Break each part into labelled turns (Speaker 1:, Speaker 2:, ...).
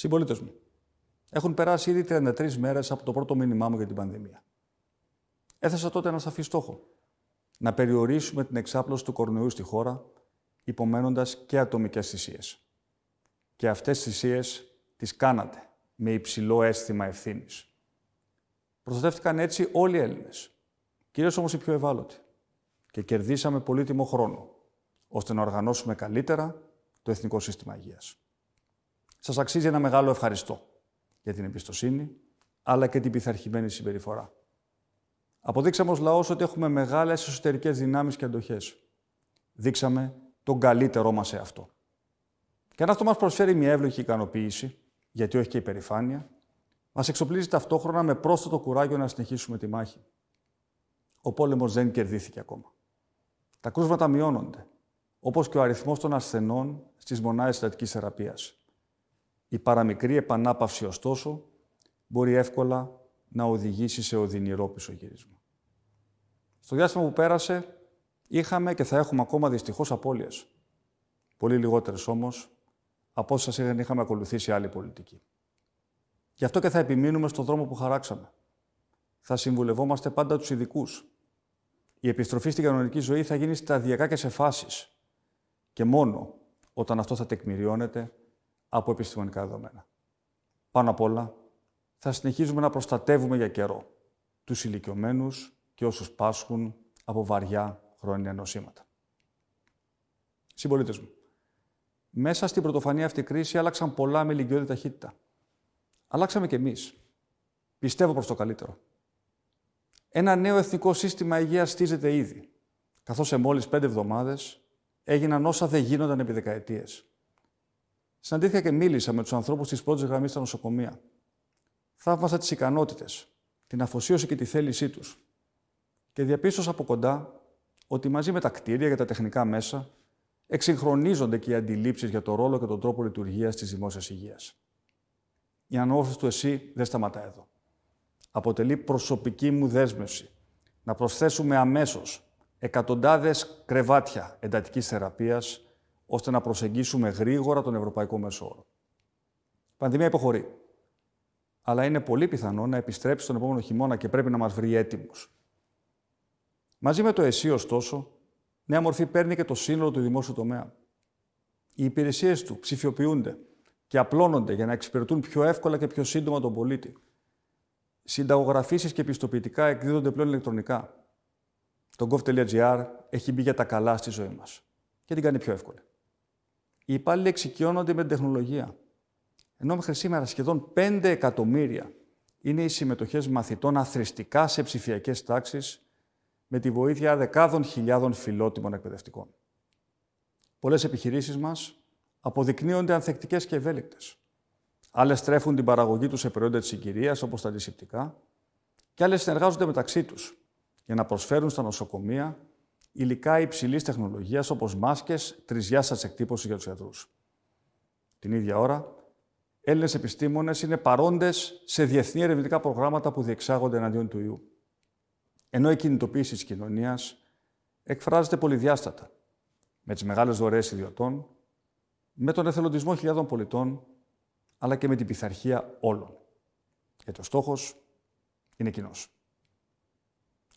Speaker 1: Συμπολίτες μου, έχουν περάσει ήδη 33 μέρες από το πρώτο μήνυμά μου για την πανδημία. Έθεσα τότε ένα σαφή στόχο. Να περιορίσουμε την εξάπλωση του κορονοϊού στη χώρα, υπομένοντας και ατομικές θυσίες. Και αυτές τις θυσίες τις κάνατε με υψηλό αίσθημα ευθύνης. Προστατεύτηκαν έτσι όλοι οι Έλληνες, κυρίως όμως οι πιο ευάλωτοι. Και κερδίσαμε πολύτιμο χρόνο, ώστε να οργανώσουμε καλύτερα το Εθνικό Σύστημα Υγείας. Σας αξίζει ένα μεγάλο ευχαριστώ για την εμπιστοσύνη, αλλά και την πειθαρχημένη συμπεριφορά. Αποδείξαμε ως λαός ότι έχουμε μεγάλες εσωτερικές δυνάμεις και αντοχές. Δείξαμε τον καλύτερό μας σε αυτό. Και αν αυτό μας προσφέρει μια εύλογη ικανοποίηση, γιατί όχι και υπερηφάνεια, μας εξοπλίζει ταυτόχρονα με πρόσθετο κουράγιο να συνεχίσουμε τη μάχη. Ο πόλεμος δεν κερδίθηκε ακόμα. Τα κρούσματα μειώνονται, όπως και ο αριθμός των ασθενών στις μονάδες συντατικής θεραπείας. Η παραμικρή επανάπαυση, ωστόσο, μπορεί εύκολα να οδηγήσει σε οδυνηρό πισωγύρισμα. Στο διάστημα που πέρασε, είχαμε και θα έχουμε ακόμα δυστυχώς απώλειες. Πολύ λιγότερες όμως από όσα είχαμε ακολουθήσει άλλη πολιτική. Γι' αυτό και θα επιμείνουμε στον δρόμο που χαράξαμε. Θα συμβουλευόμαστε πάντα τους ειδικούς. Η επιστροφή στην κανονική ζωή θα γίνει σταδιακά και σε φάσεις. Και μόνο όταν αυτό θα τεκμηριώνεται από επιστημονικά δεδομένα. Πάνω απ' όλα, θα συνεχίζουμε να προστατεύουμε για καιρό τους ηλικιωμένους και όσους πάσχουν από βαριά χρόνια νοσήματα. Συμπολίτες μου, μέσα στην πρωτοφανή αυτή κρίση άλλαξαν πολλά με ηλικιώδη ταχύτητα. Αλλάξαμε κι εμείς. Πιστεύω προς το καλύτερο. Ένα νέο εθνικό σύστημα υγείας στήζεται ήδη, καθώς σε μόλις πέντε εβδομάδες έγιναν όσα δεν γίνονταν επί δεκαετίες. Συναντήθηκα και μίλησα με τους ανθρώπους της πρώτης γραμμής στα νοσοκομεία. Θαύμασα τις ικανότητες, την αφοσίωση και τη θέλησή τους. Και διαπίστωσα από κοντά ότι μαζί με τα κτίρια και τα τεχνικά μέσα εξυγχρονίζονται και οι αντιλήψεις για το ρόλο και τον τρόπο λειτουργίας της δημόσιας υγείας. Η ανώθηση του ΕΣΥ δεν σταματά εδώ. Αποτελεί προσωπική μου δέσμευση να προσθέσουμε αμέσως εκατοντάδες κρεβάτια εντατικής θεραπείας ώστε να προσεγγίσουμε γρήγορα τον ευρωπαϊκό μέσο όρο. Η πανδημία υποχωρεί. Αλλά είναι πολύ πιθανό να επιστρέψει τον επόμενο χειμώνα και πρέπει να μας βρει έτοιμου. Μαζί με το ΕΣΥ, ωστόσο, νέα μορφή παίρνει και το σύνολο του δημόσιου τομέα. Οι υπηρεσίες του ψηφιοποιούνται και απλώνονται για να εξυπηρετούν πιο εύκολα και πιο σύντομα τον πολίτη. Συνταγογραφήσεις και πιστοποιητικά εκδίδονται πλέον ηλεκτρονικά. Το gov.gr έχει μπει για τα καλά στη ζωή μας και την κάνει πιο εύκολη. Οι υπάλληλοι εξοικειώνονται με την τεχνολογία. Ενώ μέχρι σήμερα σχεδόν 5 εκατομμύρια είναι οι συμμετοχές μαθητών αθρηστικά σε ψηφιακές τάξεις με τη βοήθεια δεκάδων χιλιάδων φιλότιμων εκπαιδευτικών. Πολλές επιχειρήσεις μας αποδεικνύονται ανθεκτικές και ευέλικτες. Άλλες στρέφουν την παραγωγή τους σε προϊόντα της συγκυρίας, όπως τα αντισηπτικά, και άλλες συνεργάζονται μεταξύ τους για να προσφέρουν στα νοσοκομεία υλικά υψηλής τεχνολογίας όπως μάσκες τρισδιάστατη εκτύπωση για τους ιατρού. Την ίδια ώρα, Έλληνες επιστήμονες είναι παρόντες σε διεθνή ερευνητικά προγράμματα που διεξάγονται εναντίον του ιού. Ενώ η κινητοποίηση της κοινωνίας εκφράζεται πολυδιάστατα, με τις μεγάλες δωρεές ιδιωτών, με τον εθελοντισμό χιλιάδων πολιτών, αλλά και με την πειθαρχία όλων. Γιατί ο στόχος είναι κοινός.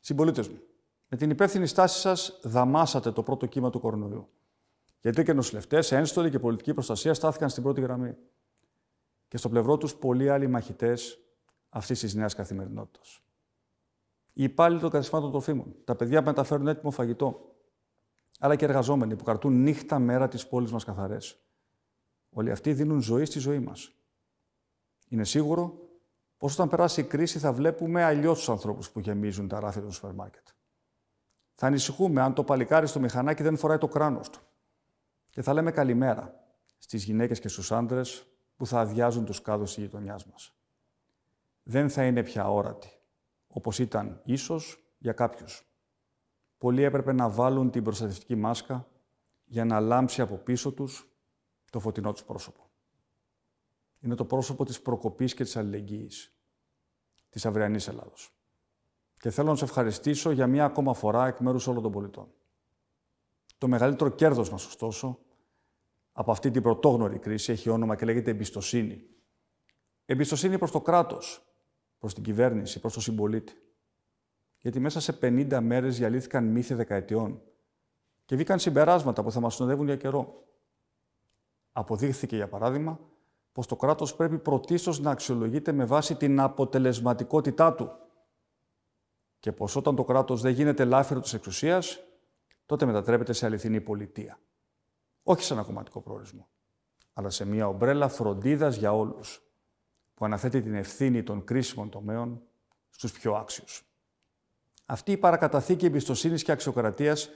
Speaker 1: Συμπολίτες μου, με την υπεύθυνη στάση σας, δαμάσατε το πρώτο κύμα του κορονοϊού. Γιατί και νοσηλευτές, ένστολοι και πολιτική προστασία στάθηκαν στην πρώτη γραμμή. Και στο πλευρό τους πολλοί άλλοι μαχητές αυτής της νέας καθημερινότητας. Οι υπάλληλοι των καταστημάτων τροφίμων, τα παιδιά που μεταφέρουν έτοιμο φαγητό, αλλά και εργαζόμενοι που καρτούν νύχτα μέρα τις πόλεις μας καθαρές. Όλοι αυτοί δίνουν ζωή στη ζωή μας. Είναι σίγουρο πως όταν περάσει η κρίση θα βλέπουμε αλλιώς τους ανθρώπους που γεμίζουν τα ράφια των σούπερ μάρκετ. Θα ανησυχούμε αν το παλικάρι στο μηχανάκι δεν φοράει το κράνος του. Και θα λέμε καλημέρα στις γυναίκες και στους άντρες που θα αδειάζουν τους κάδους της γειτονιάς μας. Δεν θα είναι πια όρατη, όπως ήταν ίσως για κάποιους. Πολλοί έπρεπε να βάλουν την προστατευτική μάσκα για να λάμψει από πίσω τους το φωτεινό τους πρόσωπο. Είναι το πρόσωπο της προκοπής και της αλληλεγγύης της αυριανής Ελλάδος. Και θέλω να σα ευχαριστήσω για μία ακόμα φορά εκ μέρους όλων των πολιτών. Το μεγαλύτερο κέρδος μα, ωστόσο, από αυτή την πρωτόγνωρη κρίση έχει όνομα και λέγεται εμπιστοσύνη Εμπιστοσύνη προς το κράτος, προς την κυβέρνηση, προς τον συμπολίτη. Γιατί μέσα σε 50 μέρες διαλύθηκαν μύθοι δεκαετιών και βγήκαν συμπεράσματα που θα μας συνοδεύουν για καιρό. Αποδείχθηκε, για παράδειγμα, πως το κράτος πρέπει πρωτίστως να αξιολογείται με βάση την αποτελεσματικότητά του και πως όταν το κράτος δεν γίνεται λάφυρο της εξουσίας, τότε μετατρέπεται σε αληθινή πολιτεία. Όχι σε ένα κομματικό προορισμό, αλλά σε μια ομπρέλα φροντίδας για όλους, που αναθέτει την ευθύνη των κρίσιμων τομέων στους πιο άξιους. Αυτή η παρακαταθήκη εμπιστοσύνης και αξιοκρατίας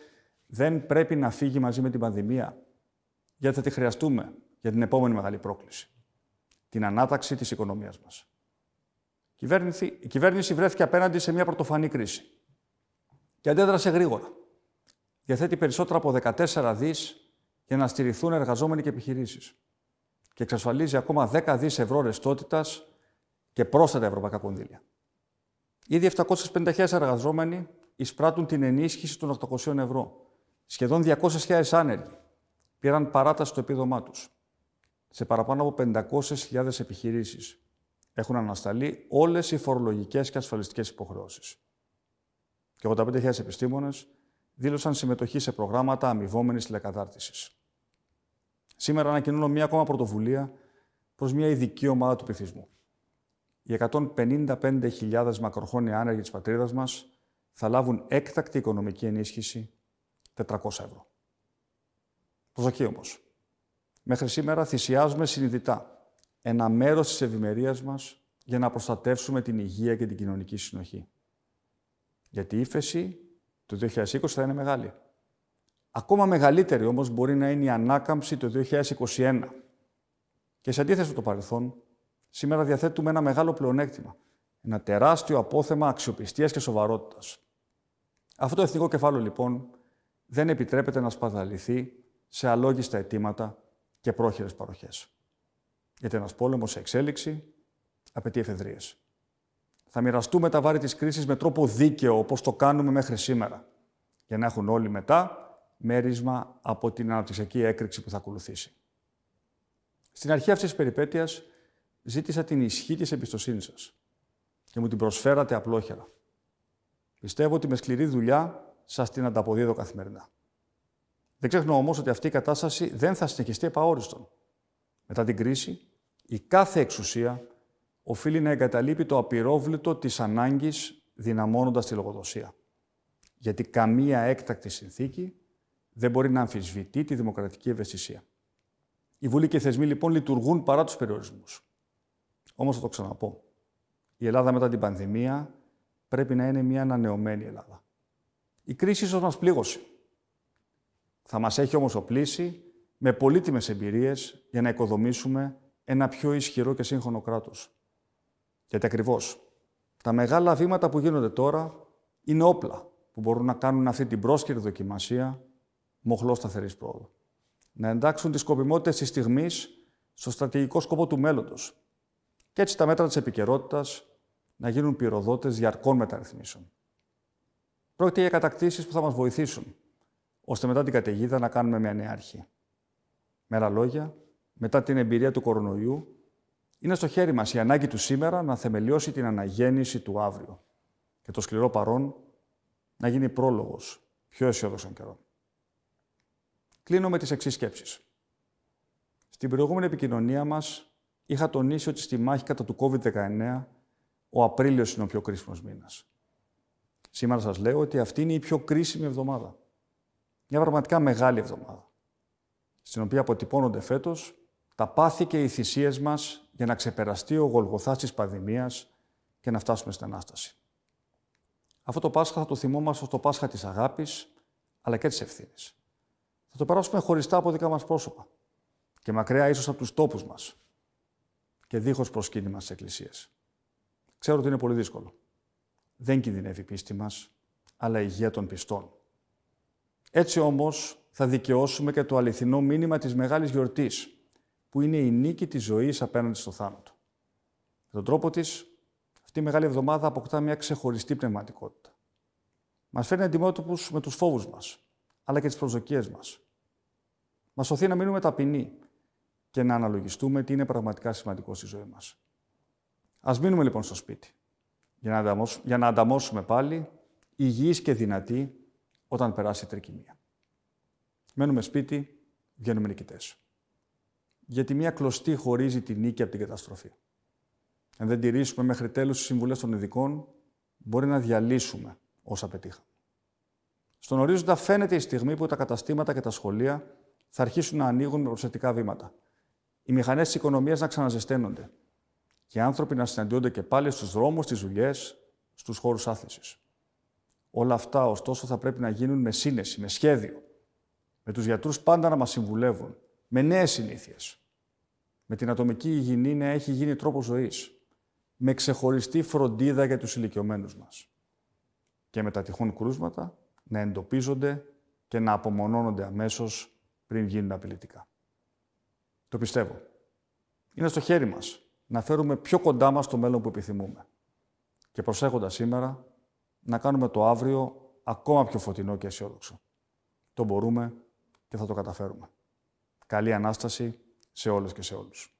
Speaker 1: δεν πρέπει να φύγει μαζί με την πανδημία, γιατί θα τη χρειαστούμε για την επόμενη μεγάλη πρόκληση, την ανάταξη της οικονομίας μας. Η κυβέρνηση βρέθηκε απέναντι σε μια πρωτοφανή κρίση και αντέδρασε γρήγορα. Διαθέτει περισσότερα από 14 δις για να στηριχθούν εργαζόμενοι και επιχειρήσεις και εξασφαλίζει ακόμα 10 δις ευρώ ρεστότητας και πρόσθετα ευρωπαϊκά κονδύλια. Ήδη 750.000 εργαζόμενοι εισπράττουν την ενίσχυση των 800 ευρώ. Σχεδόν 200.000 άνεργοι πήραν παράταση στο επίδομά τους. Σε παραπάνω από 500.000 επιχειρήσεις έχουν ανασταλεί όλες οι φορολογικές και ασφαλιστικές υποχρεώσεις. Και 85.000 επιστήμονες δήλωσαν συμμετοχή σε προγράμματα αμοιβόμενης τηλεκατάρτισης. Σήμερα ανακοινώνω μία ακόμα πρωτοβουλία προς μια ειδική ομάδα του πληθυσμού. Οι 155.000 μακροχρόνια άνεργοι της πατρίδας μας θα λάβουν έκτακτη οικονομική ενίσχυση 400 ευρώ. Προσοχή όμως. Μέχρι σήμερα θυσιάζουμε συνειδητά ένα μέρος της ευημερίας μας για να προστατεύσουμε την υγεία και την κοινωνική συνοχή. Γιατί η ύφεση του 2020 θα είναι μεγάλη. Ακόμα μεγαλύτερη όμως μπορεί να είναι η ανάκαμψη του 2021. Και σε αντίθεση με το παρελθόν, σήμερα διαθέτουμε ένα μεγάλο πλεονέκτημα. Ένα τεράστιο απόθεμα αξιοπιστίας και σοβαρότητας. Αυτό το εθνικό κεφάλαιο, λοιπόν, δεν επιτρέπεται να σπαταληθεί σε αλόγιστα αιτήματα και πρόχειρες παροχές. Γιατί ένας πόλεμος σε εξέλιξη απαιτεί εφεδρίες. Θα μοιραστούμε τα βάρη της κρίσης με τρόπο δίκαιο, όπως το κάνουμε μέχρι σήμερα, για να έχουν όλοι μετά μέρισμα από την αναπτυξιακή έκρηξη που θα ακολουθήσει. Στην αρχή αυτής της περιπέτειας ζήτησα την ισχύ της εμπιστοσύνης σας και μου την προσφέρατε απλόχερα. Πιστεύω ότι με σκληρή δουλειά σας την ανταποδίδω καθημερινά. Δεν ξεχνώ όμως ότι αυτή η κατάσταση δεν θα συνεχιστεί επαόριστον. Μετά την κρίση, η κάθε εξουσία οφείλει να εγκαταλείπει το απειρόβλητο της ανάγκης δυναμώνοντας τη λογοδοσία. Γιατί καμία έκτακτη συνθήκη δεν μπορεί να αμφισβητεί τη δημοκρατική ευαισθησία. Οι Βουλή και οι θεσμοί λοιπόν λειτουργούν παρά τους περιορισμούς. Όμως θα το ξαναπώ. Η Ελλάδα μετά την πανδημία πρέπει να είναι μια ανανεωμένη Ελλάδα. Η κρίση ίσως μας πλήγωσε. Θα μας έχει όμως οπλίσει με πολύτιμες εμπειρίες για να οικοδομήσουμε ένα πιο ισχυρό και σύγχρονο κράτος. Γιατί ακριβώς τα μεγάλα βήματα που γίνονται τώρα είναι όπλα που μπορούν να κάνουν αυτή την πρόσκαιρη δοκιμασία μοχλό σταθερής πρόοδου. Να εντάξουν τις σκοπιμότητες της στιγμής στο στρατηγικό σκοπό του μέλλοντος. Και έτσι τα μέτρα της επικαιρότητας να γίνουν πυροδότες διαρκών μεταρρυθμίσεων. Πρόκειται για κατακτήσεις που θα μας βοηθήσουν, ώστε μετά την καταιγίδα να κάνουμε μια νέα αρχή. Με άλλα λόγια, μετά την εμπειρία του κορονοϊού, είναι στο χέρι μας η ανάγκη του σήμερα να θεμελιώσει την αναγέννηση του αύριο και το σκληρό παρόν να γίνει πρόλογος πιο αισιόδοξων καιρών. Κλείνω με τις εξής σκέψεις. Στην προηγούμενη επικοινωνία μας είχα τονίσει ότι στη μάχη κατά του COVID-19 ο Απρίλιος είναι ο πιο κρίσιμος μήνας. Σήμερα σας λέω ότι αυτή είναι η πιο κρίσιμη εβδομάδα. Μια πραγματικά μεγάλη εβδομάδα, στην οποία αποτυπώνονται φέτος τα πάθη και οι θυσίες μας για να ξεπεραστεί ο γολγοθάς της πανδημίας και να φτάσουμε στην Ανάσταση. Αυτό το Πάσχα θα το θυμόμαστε στο Πάσχα της αγάπης, αλλά και της ευθύνης θα το περάσουμε χωριστά από δικά μας πρόσωπα και μακριά ίσως από τους τόπους μας και δίχως προσκύνημα στις εκκλησίες. Ξέρω ότι είναι πολύ δύσκολο. Δεν κινδυνεύει η πίστη μας, αλλά η υγεία των πιστών. Έτσι όμως θα δικαιώσουμε και το αληθινό μήνυμα της μεγάλης γιορτής, που είναι η νίκη της ζωής απέναντι στο θάνατο. Με τον τρόπο της, αυτή η μεγάλη εβδομάδα αποκτά μια ξεχωριστή πνευματικότητα. Μας φέρνει αντιμέτωπους με τους φόβους μας, αλλά και τις προσδοκίες μας. Μας σωθεί να μείνουμε ταπεινοί και να αναλογιστούμε τι είναι πραγματικά σημαντικό στη ζωή μας. Ας μείνουμε λοιπόν στο σπίτι, για να, ανταμώσουμε, για να ανταμώσουμε πάλι υγιείς και δυνατοί όταν περάσει η τρικυμία. Μένουμε σπίτι, βγαίνουμε νικητές. Γιατί μία κλωστή χωρίζει τη νίκη από την καταστροφή. Αν δεν τηρήσουμε μέχρι τέλους τις συμβουλές των ειδικών, μπορεί να διαλύσουμε όσα πετύχαμε. Στον ορίζοντα φαίνεται η στιγμή που τα καταστήματα και τα σχολεία θα αρχίσουν να ανοίγουν με προσεκτικά βήματα. Οι μηχανές της οικονομίας να ξαναζεσταίνονται. Και οι άνθρωποι να συναντιόνται και πάλι στους δρόμους, στις δουλειές, στους χώρους άθλησης. Όλα αυτά, ωστόσο, θα πρέπει να γίνουν με σύνεση, με σχέδιο. Με τους γιατρούς πάντα να μας συμβουλεύουν. Με νέες συνήθειες. Με την ατομική υγιεινή να έχει γίνει τρόπος ζωής. Με ξεχωριστή φροντίδα για τους ηλικιωμένους μας. Και με τα τυχόν κρούσματα να εντοπίζονται και να απομονώνονται αμέσως πριν γίνουν απειλητικά. Το πιστεύω. Είναι στο χέρι μας να φέρουμε πιο κοντά μας το μέλλον που επιθυμούμε. Και προσέχοντας σήμερα, να κάνουμε το αύριο ακόμα πιο φωτεινό και αισιόδοξο. Το μπορούμε και θα το καταφέρουμε. Καλή Ανάσταση σε όλες και σε όλους.